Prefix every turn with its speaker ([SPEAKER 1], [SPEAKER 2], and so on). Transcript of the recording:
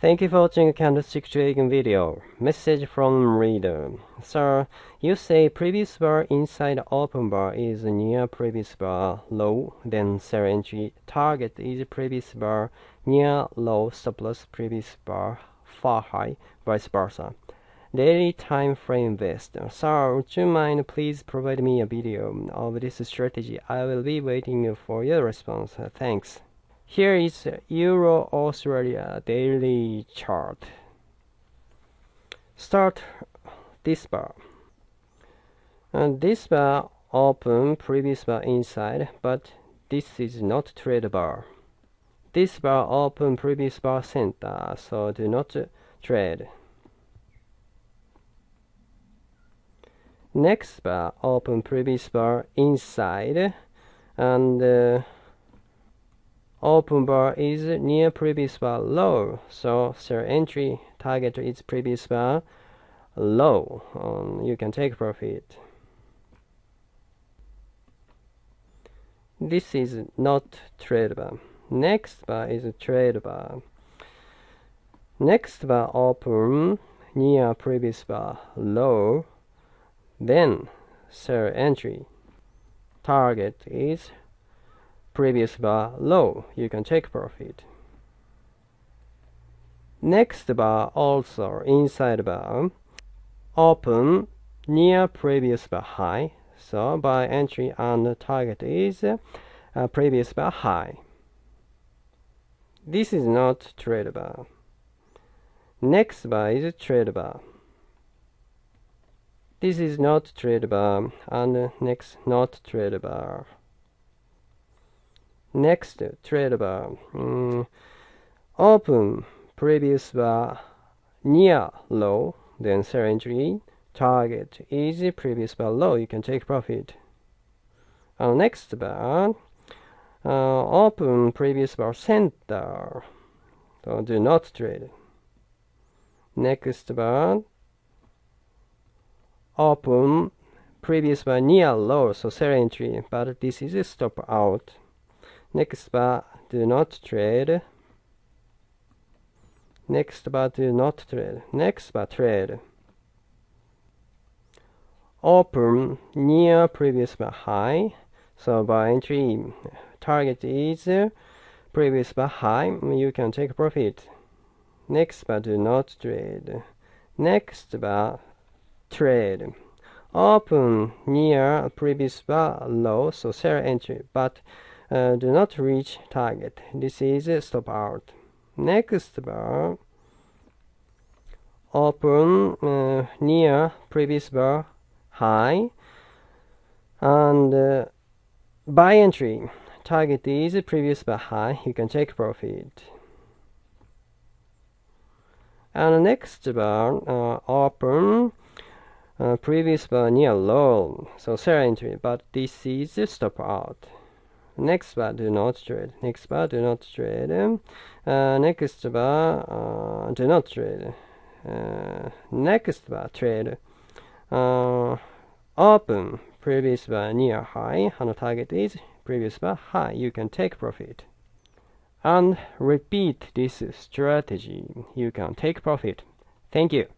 [SPEAKER 1] Thank you for watching candlestick trading video. Message from reader. Sir, you say previous bar inside open bar is near previous bar low, then sell entry target is previous bar near low surplus previous bar far high, vice versa. Daily time frame best. Sir, would you mind please provide me a video of this strategy? I will be waiting for your response. Thanks. Here is Euro Australia daily chart. Start this bar. And this bar open previous bar inside, but this is not trade bar. This bar open previous bar center, so do not trade. Next bar open previous bar inside and uh, open bar is near previous bar low so sell entry target is previous bar low. Um, you can take profit. This is not trade bar. Next bar is trade bar. Next bar open near previous bar low then sell entry. Target is previous bar low, you can take profit. Next bar also inside bar open near previous bar high. So buy entry and target is uh, previous bar high. This is not trade bar. Next bar is trade bar. This is not trade bar and next not trade bar. Next, trade bar. Open previous bar near low, then sell entry. Target is previous bar low. You can take profit. Uh, next bar, uh, open previous bar center. So do not trade. Next bar, open previous bar near low, so sell entry, but this is a stop out. Next bar, do not trade. Next bar, do not trade. Next bar, trade. Open near previous bar high. So buy entry target is previous bar high. You can take profit. Next bar, do not trade. Next bar, trade. Open near previous bar low. So sell entry, but uh, do not reach target. This is stop out. Next bar. Open uh, near previous bar high and uh, buy entry. Target is previous bar high. You can take profit. And next bar uh, open uh, previous bar near low. So sell entry but this is stop out next bar do not trade. Next bar do not trade. Uh, next bar uh, do not trade. Uh, next bar trade. Uh, open. Previous bar near high. And target is previous bar high. You can take profit. And repeat this strategy. You can take profit. Thank you